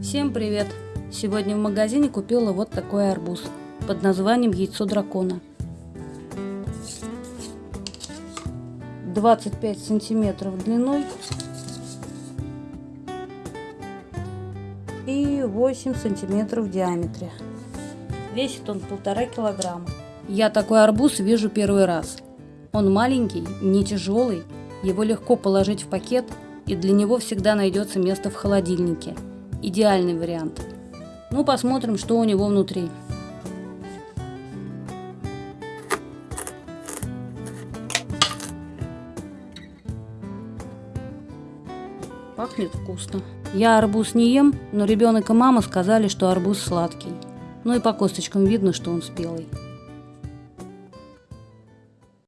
Всем привет! Сегодня в магазине купила вот такой арбуз под названием яйцо дракона. 25 сантиметров длиной и 8 сантиметров в диаметре. Весит он полтора килограмма. Я такой арбуз вижу первый раз. Он маленький, не тяжелый, его легко положить в пакет и для него всегда найдется место в холодильнике. Идеальный вариант. Ну, посмотрим, что у него внутри. Пахнет вкусно. Я арбуз не ем, но ребенок и мама сказали, что арбуз сладкий. Ну и по косточкам видно, что он спелый.